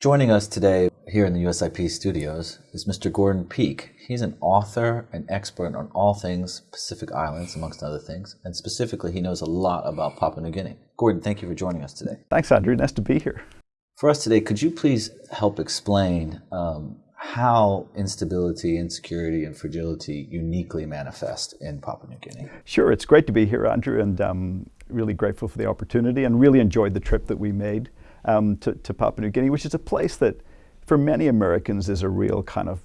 Joining us today here in the USIP studios is Mr. Gordon Peake. He's an author and expert on all things Pacific Islands, amongst other things, and specifically, he knows a lot about Papua New Guinea. Gordon, thank you for joining us today. Thanks, Andrew. Nice to be here. For us today, could you please help explain um, how instability, insecurity, and fragility uniquely manifest in Papua New Guinea? Sure, it's great to be here, Andrew, and um, really grateful for the opportunity and really enjoyed the trip that we made um, to, to, Papua New Guinea, which is a place that for many Americans is a real kind of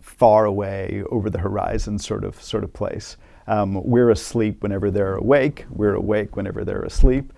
far away, over the horizon sort of, sort of place. Um, we're asleep whenever they're awake, we're awake whenever they're asleep.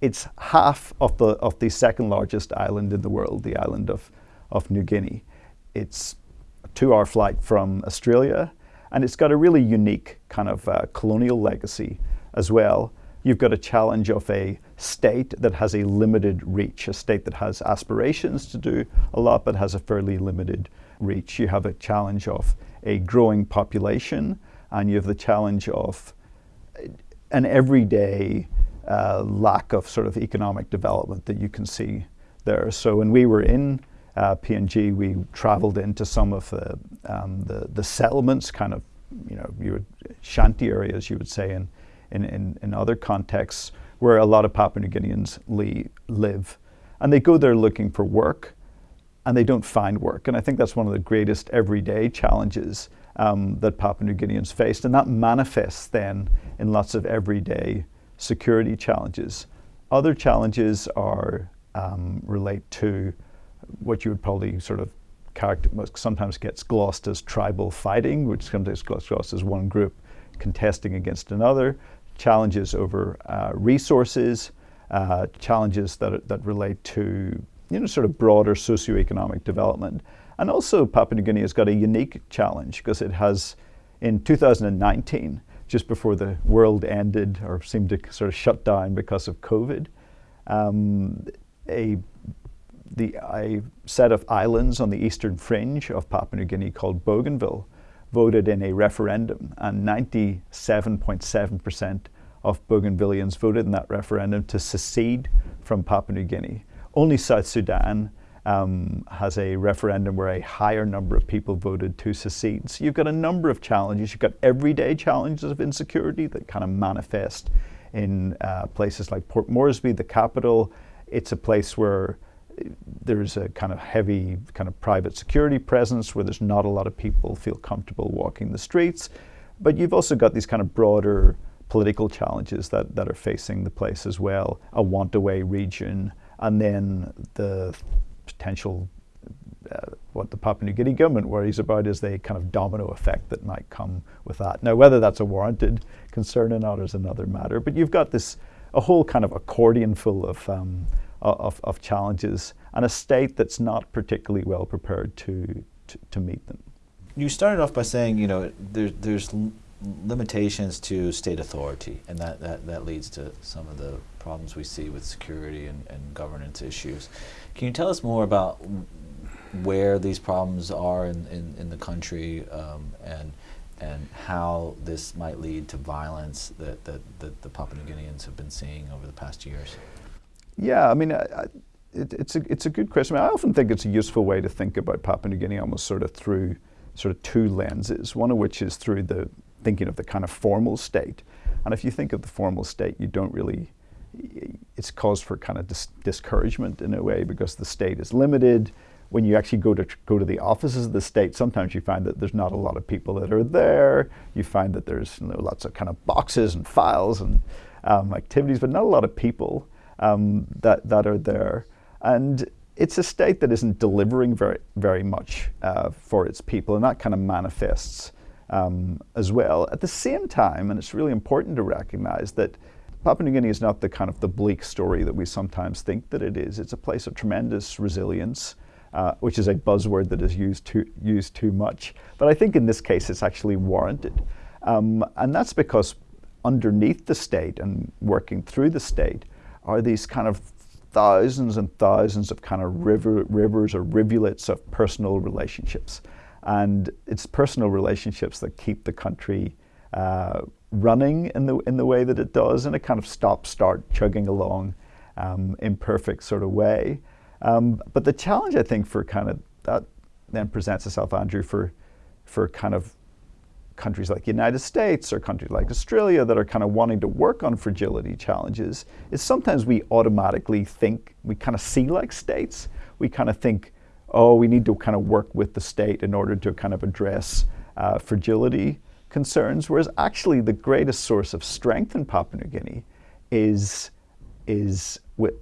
It's half of the, of the second largest island in the world, the island of, of New Guinea. It's a two hour flight from Australia, and it's got a really unique kind of uh, colonial legacy as well you've got a challenge of a state that has a limited reach, a state that has aspirations to do a lot but has a fairly limited reach. You have a challenge of a growing population and you have the challenge of an everyday uh, lack of sort of economic development that you can see there. So when we were in uh, PNG, we traveled into some of the, um, the, the settlements, kind of, you know, you would, shanty areas, you would say, in, in, in, in other contexts where a lot of Papua New Guineans live. And they go there looking for work and they don't find work. And I think that's one of the greatest everyday challenges um, that Papua New Guineans faced. And that manifests then in lots of everyday security challenges. Other challenges are um, relate to what you would probably sort of sometimes gets glossed as tribal fighting, which sometimes gets glossed as one group contesting against another challenges over uh, resources, uh, challenges that, that relate to you know, sort of broader socioeconomic development. And also Papua New Guinea has got a unique challenge because it has, in 2019, just before the world ended or seemed to sort of shut down because of COVID, um, a, the, a set of islands on the eastern fringe of Papua New Guinea called Bougainville voted in a referendum, and 97.7% of Bougainvilleans voted in that referendum to secede from Papua New Guinea. Only South Sudan um, has a referendum where a higher number of people voted to secede. So you've got a number of challenges. You've got everyday challenges of insecurity that kind of manifest in uh, places like Port Moresby, the capital. It's a place where there's a kind of heavy kind of private security presence where there's not a lot of people feel comfortable walking the streets. But you've also got these kind of broader political challenges that, that are facing the place as well, a want-away region, and then the potential, uh, what the Papua New Guinea government worries about is the kind of domino effect that might come with that. Now, whether that's a warranted concern or not is another matter, but you've got this, a whole kind of accordion full of um, of, of challenges and a state that's not particularly well prepared to, to, to meet them. You started off by saying, you know, there, there's limitations to state authority, and that, that, that leads to some of the problems we see with security and, and governance issues. Can you tell us more about where these problems are in, in, in the country um, and, and how this might lead to violence that, that, that the Papua New Guineans have been seeing over the past years? Yeah, I mean, I, I, it, it's, a, it's a good question. I, mean, I often think it's a useful way to think about Papua New Guinea almost sort of through sort of two lenses, one of which is through the thinking of the kind of formal state. And if you think of the formal state, you don't really, it's cause for kind of dis discouragement in a way because the state is limited. When you actually go to go to the offices of the state, sometimes you find that there's not a lot of people that are there. You find that there's you know, lots of kind of boxes and files and um, activities, but not a lot of people um, that, that are there. And it's a state that isn't delivering very, very much uh, for its people, and that kind of manifests um, as well. At the same time, and it's really important to recognize that Papua New Guinea is not the kind of the bleak story that we sometimes think that it is. It's a place of tremendous resilience, uh, which is a buzzword that is used too, used too much. But I think in this case it's actually warranted. Um, and that's because underneath the state and working through the state are these kind of thousands and thousands of kind of river, rivers or rivulets of personal relationships. And it's personal relationships that keep the country uh, running in the, in the way that it does in a kind of stop-start chugging along um, imperfect sort of way. Um, but the challenge, I think, for kind of that then presents itself, Andrew, for for kind of countries like the United States or countries like Australia that are kind of wanting to work on fragility challenges is sometimes we automatically think we kind of see like states. We kind of think, oh, we need to kind of work with the state in order to kind of address uh, fragility concerns, whereas actually the greatest source of strength in Papua New Guinea is is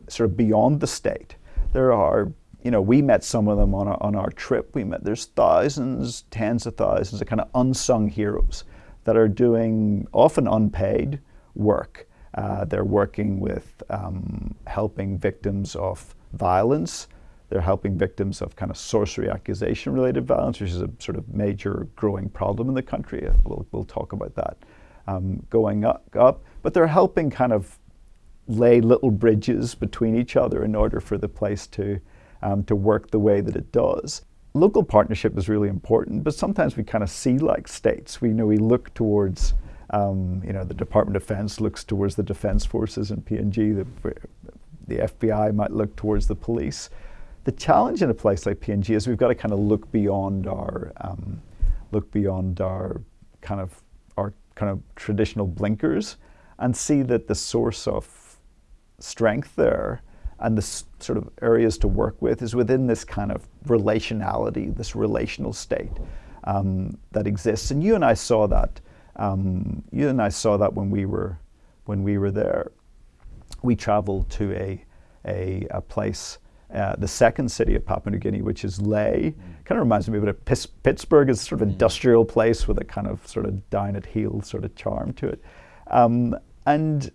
sort of beyond the state. There are you know, we met some of them on our, on our trip. We met, there's thousands, tens of thousands of kind of unsung heroes that are doing often unpaid work. Uh, they're working with um, helping victims of violence. They're helping victims of kind of sorcery accusation related violence, which is a sort of major growing problem in the country. We'll, we'll talk about that um, going up, up. But they're helping kind of lay little bridges between each other in order for the place to um, to work the way that it does. Local partnership is really important, but sometimes we kind of see like states. We you know we look towards, um, you know, the Department of Defense looks towards the defense forces and PNG. The, the FBI might look towards the police. The challenge in a place like PNG is we've got to kind of look beyond our, um, look beyond our kind of our kind of traditional blinkers, and see that the source of strength there and the sort of areas to work with is within this kind of relationality, this relational state um, that exists. And you and I saw that. Um, you and I saw that when we were when we were there. We traveled to a a, a place. Uh, the second city of Papua New Guinea, which is mm. kind of reminds me of it. Pis- Pittsburgh is sort of mm. industrial place with a kind of sort of down at heel sort of charm to it. Um, and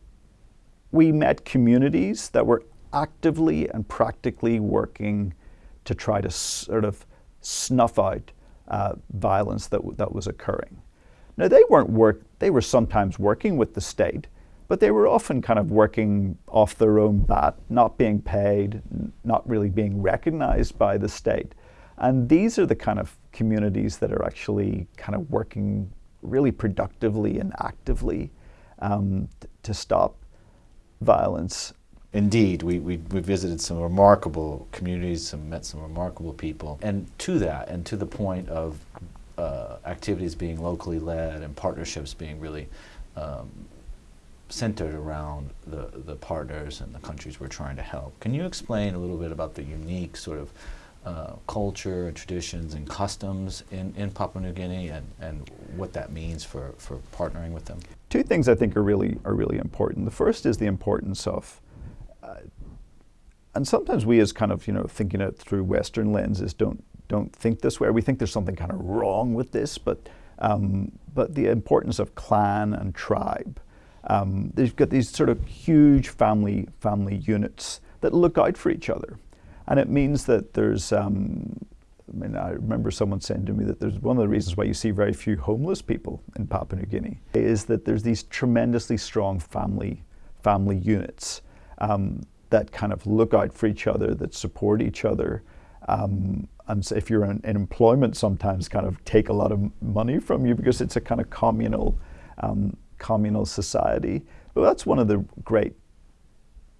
we met communities that were actively and practically working to try to sort of snuff out uh, violence that, that was occurring. Now, they weren't work, they were sometimes working with the state, but they were often kind of working off their own bat, not being paid, not really being recognized by the state. And these are the kind of communities that are actually kind of working really productively and actively um, to stop violence Indeed, we, we, we visited some remarkable communities, some, met some remarkable people. And to that, and to the point of uh, activities being locally led and partnerships being really um, centered around the, the partners and the countries we're trying to help. Can you explain a little bit about the unique sort of uh, culture and traditions and customs in, in Papua New Guinea and, and what that means for, for partnering with them? Two things I think are really, are really important. The first is the importance of and sometimes we, as kind of you know thinking it through Western lenses, don't don't think this way. We think there's something kind of wrong with this, but um, but the importance of clan and tribe. Um, they've got these sort of huge family family units that look out for each other, and it means that there's. Um, I mean, I remember someone saying to me that there's one of the reasons why you see very few homeless people in Papua New Guinea is that there's these tremendously strong family family units um, that kind of look out for each other, that support each other. Um, and if you're in, in, employment, sometimes kind of take a lot of money from you because it's a kind of communal, um, communal society. But that's one of the great.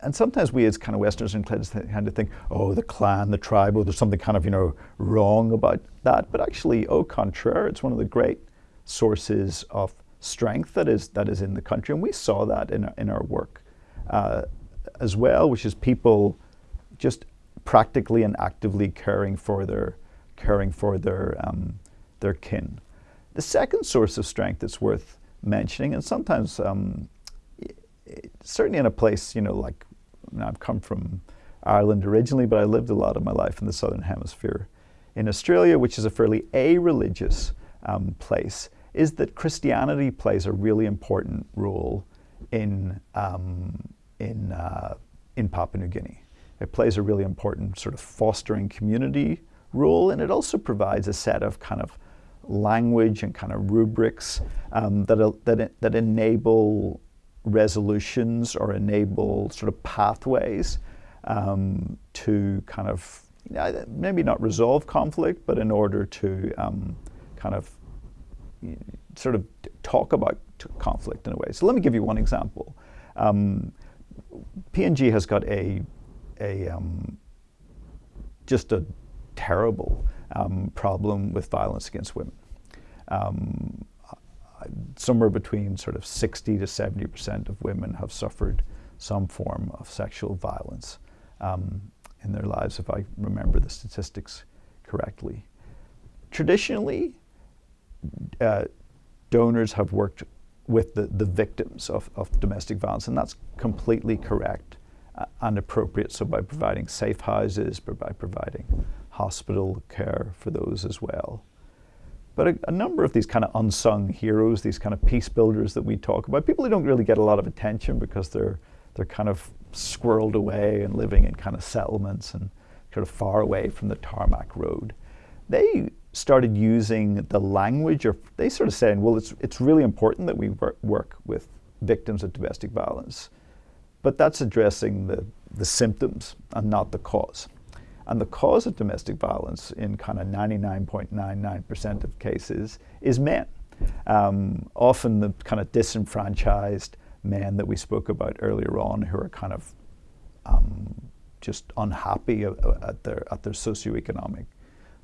And sometimes we, as kind of Westerners and kind of think, oh, the clan, the tribe, or there's something kind of you know wrong about that. But actually, au contraire, it's one of the great sources of strength that is that is in the country, and we saw that in our, in our work. Uh, as well, which is people just practically and actively caring for their caring for their um, their kin. The second source of strength that's worth mentioning, and sometimes um, certainly in a place you know like I've come from Ireland originally, but I lived a lot of my life in the southern hemisphere. In Australia, which is a fairly a-religious um, place, is that Christianity plays a really important role in um, in, uh, in Papua New Guinea. It plays a really important sort of fostering community role, and it also provides a set of kind of language and kind of rubrics um, that, uh, that, that enable resolutions or enable sort of pathways um, to kind of you know, maybe not resolve conflict, but in order to um, kind of sort of talk about conflict in a way. So let me give you one example. Um, PNG has got a, a, um, just a terrible um, problem with violence against women. Um, somewhere between sort of 60 to 70 percent of women have suffered some form of sexual violence um, in their lives, if I remember the statistics correctly. Traditionally, uh, donors have worked with the, the victims of, of domestic violence, and that's completely correct uh, and appropriate. So, by providing safe houses, by providing hospital care for those as well. But a, a, number of these kind of unsung heroes, these kind of peace builders that we talk about, people who don't really get a lot of attention because they're they're kind of squirreled away and living in kind of settlements and sort of far away from the tarmac road. They started using the language, or they sort of saying, well, it's it's really important that we work, work with victims of domestic violence, but that's addressing the the symptoms and not the cause. And the cause of domestic violence in kind of 99.99% of cases is men. Um, often the kind of disenfranchised men that we spoke about earlier on who are kind of um, just unhappy at their, at their socioeconomic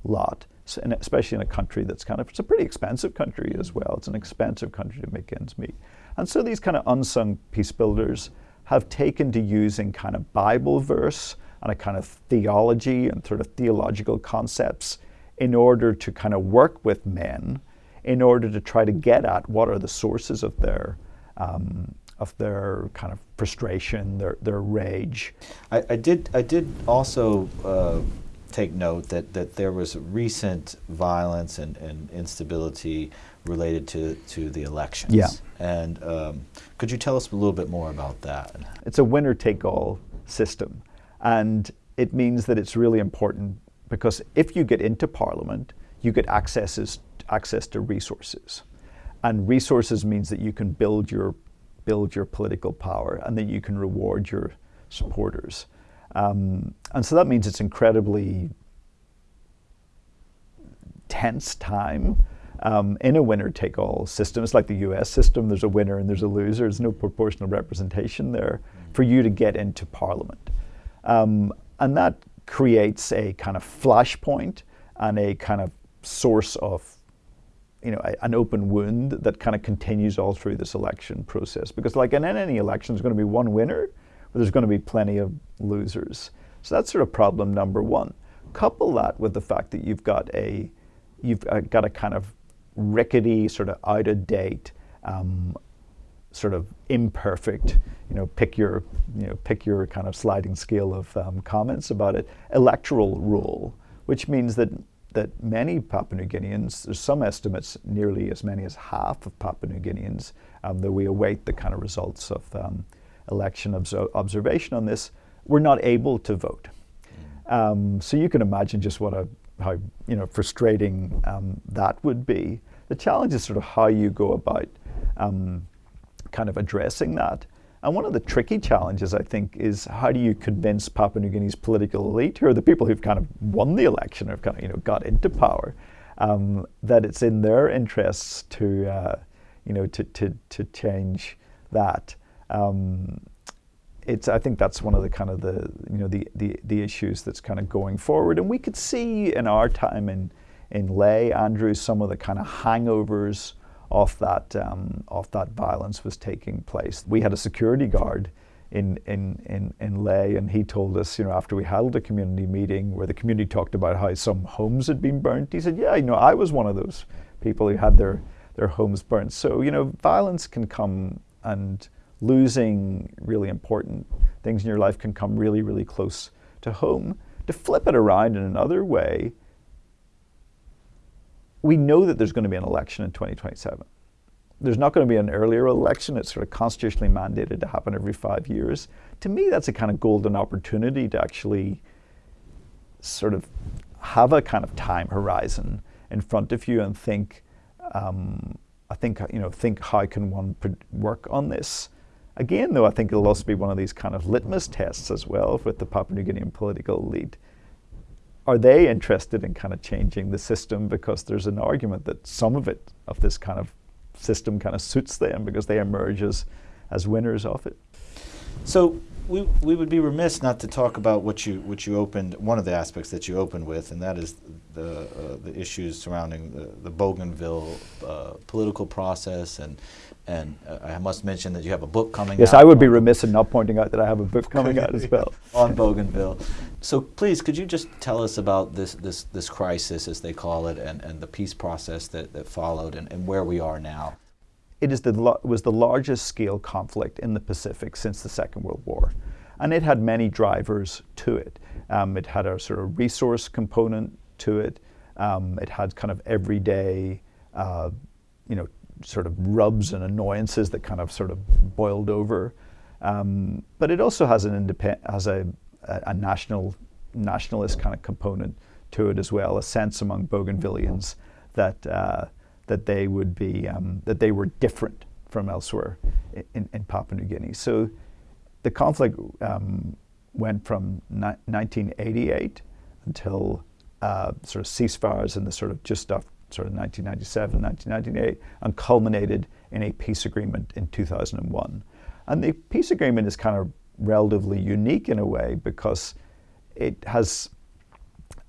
lot. So, and especially in a country that's kind of, it's a pretty expensive country as well. It's an expensive country to make ends meet. And so these kind of unsung peace builders have taken to using kind of Bible verse and a kind of theology and sort of theological concepts in order to kind of work with men in order to try to get at what are the sources of their um, of their kind of frustration, their their rage. I, I did I did also uh, take note that, that there was recent violence and, and instability related to, to the elections. Yeah. And um, could you tell us a little bit more about that? It's a winner take all system. And it means that it's really important because if you get into Parliament, you get accesses, access to resources. And resources means that you can build your, build your political power and that you can reward your supporters. Um, and so that means it's incredibly tense time um, in a winner take all system. It's like the US system there's a winner and there's a loser, there's no proportional representation there mm-hmm. for you to get into parliament. Um, and that creates a kind of flashpoint and a kind of source of you know, a, an open wound that kind of continues all through this election process. Because like in any election, there's going to be one winner, but there's going to be plenty of losers. So that's sort of problem number one. Couple that with the fact that you've got a, you've uh, got a kind of rickety, sort of out of date, um, sort of imperfect, you know, pick your, you know, pick your kind of sliding scale of um, comments about it, electoral rule, which means that that many Papua New Guineans, there's some estimates, nearly as many as half of Papua New Guineans, um, though we await the kind of results of um, election observation on this, were not able to vote. Um, so you can imagine just what a how you know frustrating um, that would be. The challenge is sort of how you go about um, kind of addressing that. And one of the tricky challenges, I think, is how do you convince Papua New Guinea's political elite, who are the people who've kind of won the election, who've kind of you know got into power, um, that it's in their interests to uh, you know to, to, to change that. Um, it's I think that's one of the kind of the you know the, the the issues that's kind of going forward, and we could see in our time in in Lae, Andrew, some of the kind of hangovers of that um, of that violence was taking place. We had a security guard in, in, in, in Lae, and he told us, you know, after we held a community meeting where the community talked about how some homes had been burnt, he said, yeah, you know, I was one of those people who had their, their homes burnt. So, you know, violence can come and losing really important things in your life can come really, really close to home. To flip it around in another way, we know that there's going to be an election in 2027. There's not going to be an earlier election. It's sort of constitutionally mandated to happen every five years. To me, that's a kind of golden opportunity to actually sort of have a kind of time horizon in front of you and think, um, I think, you know, think how can one work on this. Again, though, I think it'll also be one of these kind of litmus tests as well with the Papua New Guinean political elite are they interested in kind of changing the system because there's an argument that some of it, of this kind of system, kind of suits them because they emerge as, as winners of it? So we, we would be remiss not to talk about what you what you opened one of the aspects that you opened with, and that is the uh, the issues surrounding the, the Bougainville uh, political process and. And uh, I must mention that you have a book coming Yes, out. I would be remiss in not pointing out that I have a book coming out as well. on Bougainville. So please, could you just tell us about this, this, this crisis, as they call it, and, and the peace process that, that followed and, and where we are now? It is the, was the largest scale conflict in the Pacific since the Second World War. And it had many drivers to it. Um, it had a sort of resource component to it. Um, it had kind of everyday, uh, you know, sort of rubs and annoyances that kind of sort of boiled over. Um, but it also has an independ- has a, a, a national nationalist kind of component to it as well, a sense among Bougainvillians that uh, that they would be um, that they were different from elsewhere in, in Papua New Guinea. So the conflict um, went from ni- 1988 until uh, sort of ceasefires in the sort of just after sort of 1997, 1998, and culminated in a peace agreement in 2001. And the peace agreement is kind of relatively unique in a way because it has,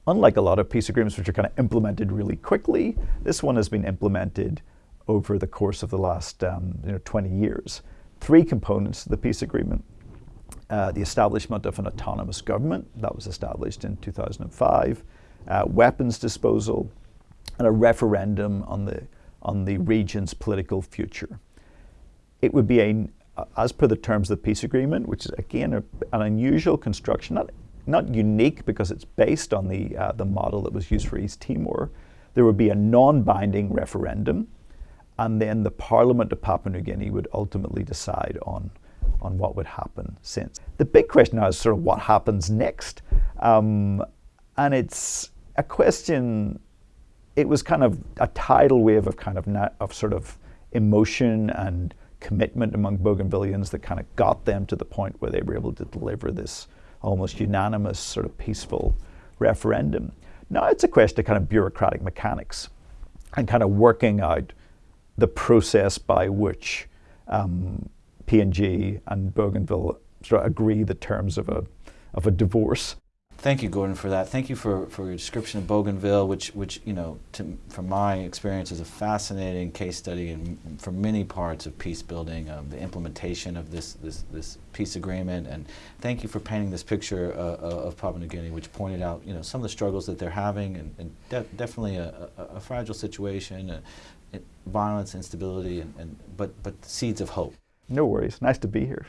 unlike a lot of peace agreements which are kind of implemented really quickly, this one has been implemented over the course of the last um, you know, 20 years. Three components to the peace agreement. Uh, the establishment of an autonomous government that was established in 2005, uh, weapons disposal, and a referendum on the, on the region's political future. It would be a, as per the terms of the peace agreement, which is again a, an unusual construction, not, not unique because it's based on the, uh, the model that was used for East Timor. There would be a non binding referendum, and then the Parliament of Papua New Guinea would ultimately decide on, on what would happen since. The big question now is sort of what happens next. Um, and it's a question it was kind of a tidal wave of kind of of sort of emotion and commitment among Bougainvilleans that kind of got them to the point where they were able to deliver this almost unanimous sort of peaceful referendum. Now it's a question of kind of bureaucratic mechanics and kind of working out the process by which um, PNG and Bougainville sort of agree the terms of a of a divorce. Thank you, Gordon, for that. Thank you for, for your description of Bougainville, which, which you know, to, from my experience, is a fascinating case study in, for many parts of peace building, um, the implementation of this, this, this peace agreement. And thank you for painting this picture uh, of Papua New Guinea, which pointed out, you know, some of the struggles that they're having, and, and de definitely a, a, a, fragile situation, uh, violence, instability, and, and but, but seeds of hope. No worries. Nice to be here.